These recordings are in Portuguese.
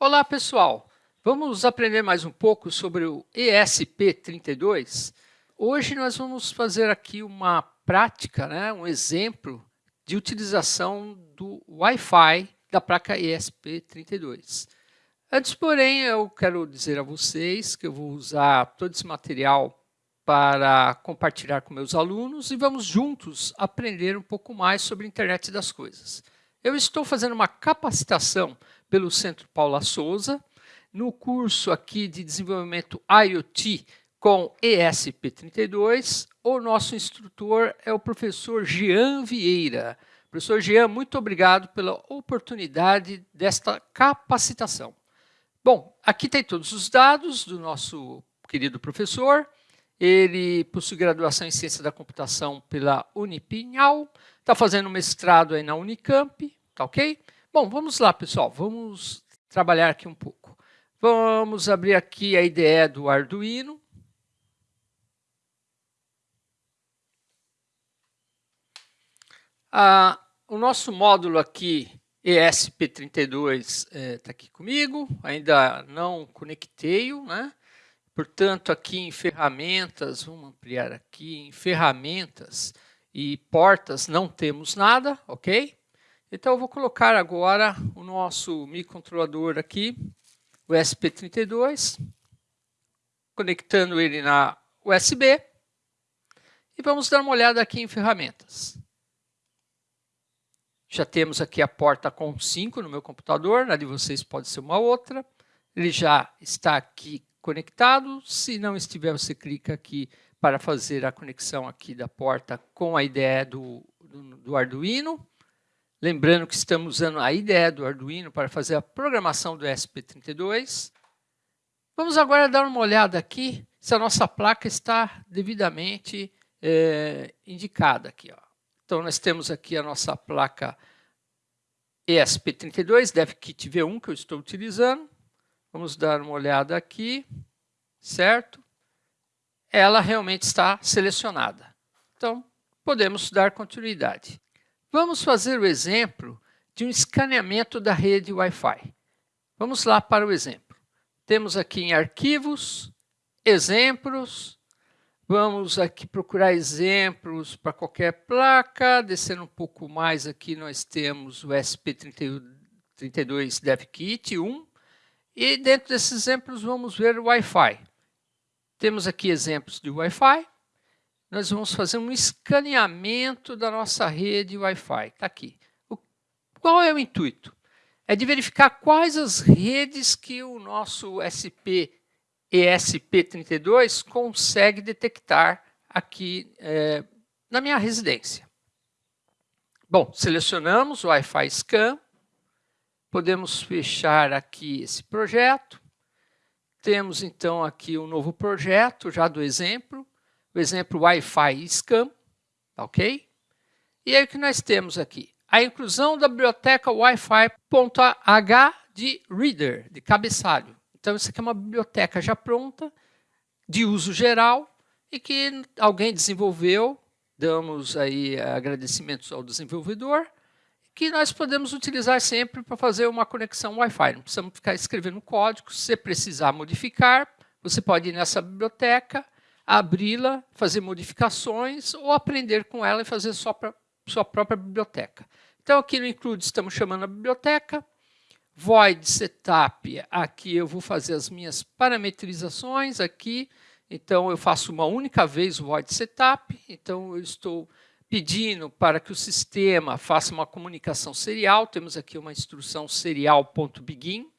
Olá pessoal, vamos aprender mais um pouco sobre o ESP32. Hoje nós vamos fazer aqui uma prática, né, um exemplo de utilização do Wi-Fi da placa ESP32. Antes, porém, eu quero dizer a vocês que eu vou usar todo esse material para compartilhar com meus alunos e vamos juntos aprender um pouco mais sobre a internet das coisas. Eu estou fazendo uma capacitação pelo Centro Paula Souza, no curso aqui de desenvolvimento IoT com ESP32, o nosso instrutor é o professor Jean Vieira. Professor Jean, muito obrigado pela oportunidade desta capacitação. Bom, aqui tem todos os dados do nosso querido professor. Ele possui graduação em Ciência da Computação pela Unipinhal, está fazendo mestrado aí na Unicamp, tá ok? Bom, vamos lá, pessoal. Vamos trabalhar aqui um pouco. Vamos abrir aqui a IDE do Arduino. Ah, o nosso módulo aqui, ESP32, está é, tá aqui comigo. Ainda não conectei-o, né? Portanto, aqui em ferramentas, vamos ampliar aqui, em ferramentas e portas não temos nada, ok? Então, eu vou colocar agora o nosso microcontrolador aqui, o SP32, conectando ele na USB. E vamos dar uma olhada aqui em ferramentas. Já temos aqui a porta com 5 no meu computador, na de vocês pode ser uma outra. Ele já está aqui conectado. Se não estiver, você clica aqui para fazer a conexão aqui da porta com a IDE do, do, do Arduino. Lembrando que estamos usando a IDE do Arduino para fazer a programação do ESP32. Vamos agora dar uma olhada aqui se a nossa placa está devidamente é, indicada. Aqui, ó. Então, nós temos aqui a nossa placa ESP32, DevKit V1, que eu estou utilizando. Vamos dar uma olhada aqui, certo? Ela realmente está selecionada. Então, podemos dar continuidade. Vamos fazer o exemplo de um escaneamento da rede Wi-Fi. Vamos lá para o exemplo. Temos aqui em arquivos, exemplos. Vamos aqui procurar exemplos para qualquer placa. Descendo um pouco mais aqui, nós temos o SP32 DevKit 1. E dentro desses exemplos, vamos ver o Wi-Fi. Temos aqui exemplos de Wi-Fi nós vamos fazer um escaneamento da nossa rede Wi-Fi. Está aqui. O, qual é o intuito? É de verificar quais as redes que o nosso SP ESP32 consegue detectar aqui é, na minha residência. Bom, selecionamos o Wi-Fi Scan, podemos fechar aqui esse projeto. Temos então aqui um novo projeto já do exemplo o exemplo Wi-Fi Scan, tá ok? E aí o que nós temos aqui? A inclusão da biblioteca Wi-Fi.h de reader, de cabeçalho. Então, isso aqui é uma biblioteca já pronta, de uso geral, e que alguém desenvolveu, damos aí agradecimentos ao desenvolvedor, que nós podemos utilizar sempre para fazer uma conexão Wi-Fi. Não precisamos ficar escrevendo código, se precisar modificar, você pode ir nessa biblioteca, abri-la, fazer modificações ou aprender com ela e fazer sua, sua própria biblioteca. Então, aqui no include estamos chamando a biblioteca. Void setup, aqui eu vou fazer as minhas parametrizações aqui. Então, eu faço uma única vez o void setup. Então, eu estou pedindo para que o sistema faça uma comunicação serial. Temos aqui uma instrução serial.begin.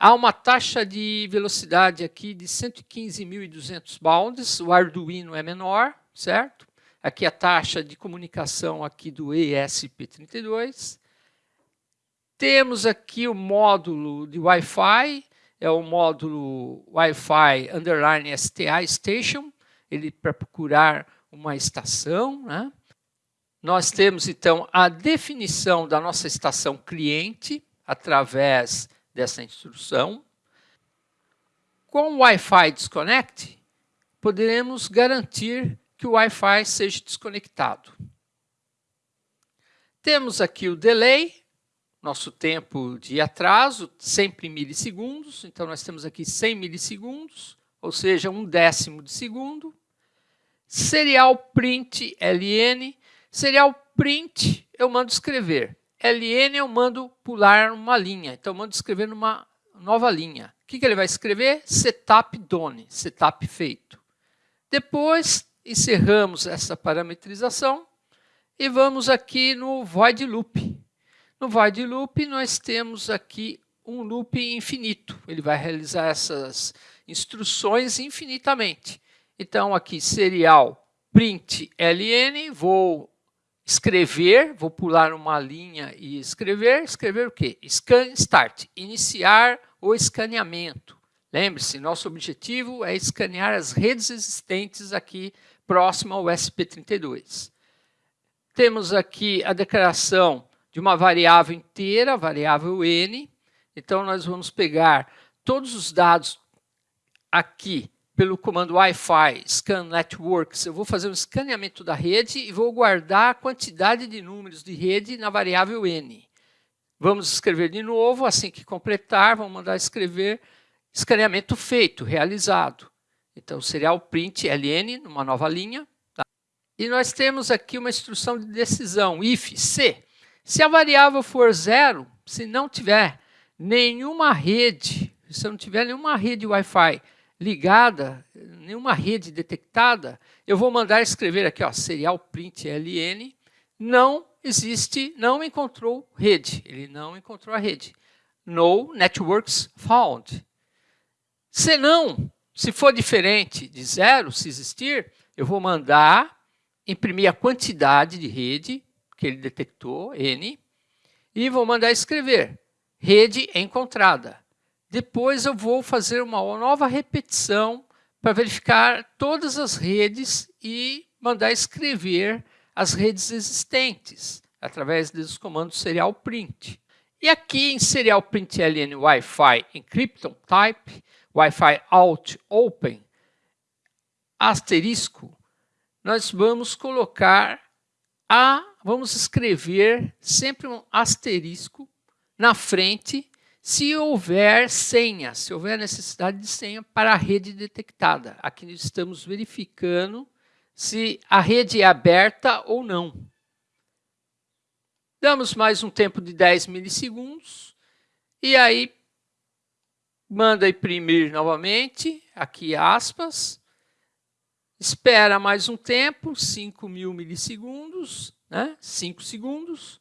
Há uma taxa de velocidade aqui de 115.200 bounds, o Arduino é menor, certo? Aqui a taxa de comunicação aqui do ESP32. Temos aqui o módulo de Wi-Fi, é o módulo Wi-Fi underline STA Station, ele para procurar uma estação, né? Nós temos, então, a definição da nossa estação cliente através dessa instrução. Com o Wi-Fi Disconnect, poderemos garantir que o Wi-Fi seja desconectado. Temos aqui o delay, nosso tempo de atraso, sempre em milissegundos. Então, nós temos aqui 100 milissegundos, ou seja, um décimo de segundo. Serial print ln. Serial print eu mando escrever. Ln eu mando pular uma linha. Então, eu mando escrever numa nova linha. O que, que ele vai escrever? Setup done, setup feito. Depois, encerramos essa parametrização e vamos aqui no void loop. No void loop, nós temos aqui um loop infinito. Ele vai realizar essas instruções infinitamente. Então, aqui, serial print ln, vou escrever, vou pular uma linha e escrever. Escrever o quê? Scan start, iniciar o escaneamento. Lembre-se, nosso objetivo é escanear as redes existentes aqui próximo ao SP32. Temos aqui a declaração de uma variável inteira, variável n. Então, nós vamos pegar todos os dados aqui pelo comando Wi-Fi scan networks. Eu vou fazer um escaneamento da rede e vou guardar a quantidade de números de rede na variável n. Vamos escrever de novo, assim que completar, vamos mandar escrever escaneamento feito, realizado. Então, serial print ln, numa nova linha. Tá? E nós temos aqui uma instrução de decisão, if, se. Se a variável for zero, se não tiver nenhuma rede, se não tiver nenhuma rede Wi-Fi ligada, nenhuma rede detectada, eu vou mandar escrever aqui, ó, serial print ln, não existe, não encontrou rede. Ele não encontrou a rede. No networks found. Se não, se for diferente de zero, se existir, eu vou mandar imprimir a quantidade de rede que ele detectou, N, e vou mandar escrever rede encontrada. Depois eu vou fazer uma nova repetição para verificar todas as redes e mandar escrever as redes existentes através dos comandos serial print. E aqui em serial print ln Wi-Fi encryption type, Wi-Fi out open, asterisco, nós vamos colocar a, vamos escrever sempre um asterisco na frente se houver senha, se houver necessidade de senha para a rede detectada. Aqui estamos verificando se a rede é aberta ou não. Damos mais um tempo de 10 milissegundos e aí manda imprimir novamente, aqui aspas, espera mais um tempo, 5 mil milissegundos, né? 5 segundos,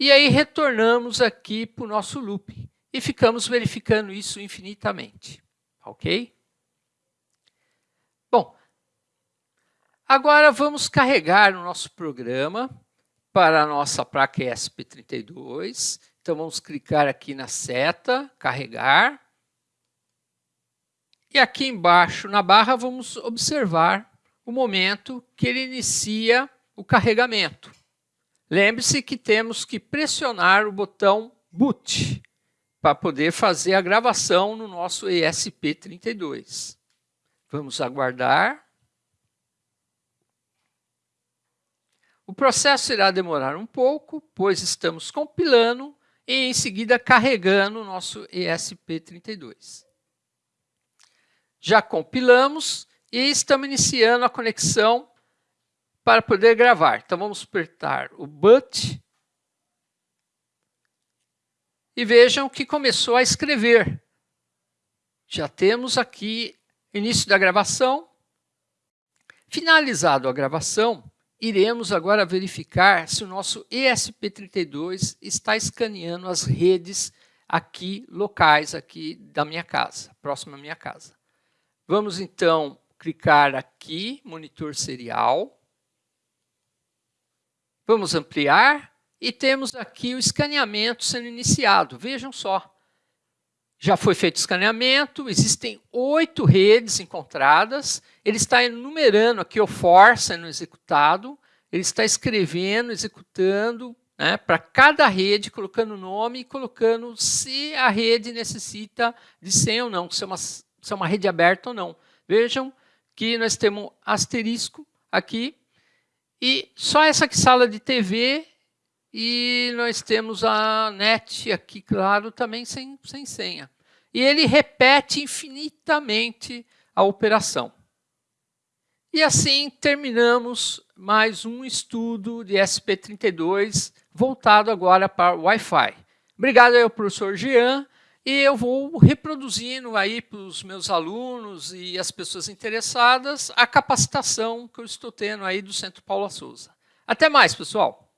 e aí retornamos aqui para o nosso loop e ficamos verificando isso infinitamente, ok? Bom, Agora vamos carregar o nosso programa para a nossa placa ESP32. Então vamos clicar aqui na seta, carregar. E aqui embaixo na barra vamos observar o momento que ele inicia o carregamento. Lembre-se que temos que pressionar o botão boot para poder fazer a gravação no nosso ESP32. Vamos aguardar. O processo irá demorar um pouco, pois estamos compilando e em seguida carregando o nosso ESP32. Já compilamos e estamos iniciando a conexão para poder gravar. Então vamos apertar o BUT e vejam que começou a escrever. Já temos aqui início da gravação. Finalizado a gravação, iremos agora verificar se o nosso ESP32 está escaneando as redes aqui locais aqui da minha casa, próxima à minha casa. Vamos então clicar aqui, monitor serial. Vamos ampliar e temos aqui o escaneamento sendo iniciado. Vejam só. Já foi feito escaneamento, existem oito redes encontradas, ele está enumerando aqui o for sendo executado, ele está escrevendo, executando né, para cada rede, colocando o nome e colocando se a rede necessita de senha ou não, se é uma, se é uma rede aberta ou não. Vejam que nós temos asterisco aqui, e só essa sala de TV E nós temos a net aqui, claro, também sem, sem senha. E ele repete infinitamente a operação. E assim terminamos mais um estudo de SP32 voltado agora para Wi-Fi. Obrigado ao professor Jean e eu vou reproduzindo aí para os meus alunos e as pessoas interessadas a capacitação que eu estou tendo aí do Centro Paula Souza. Até mais, pessoal!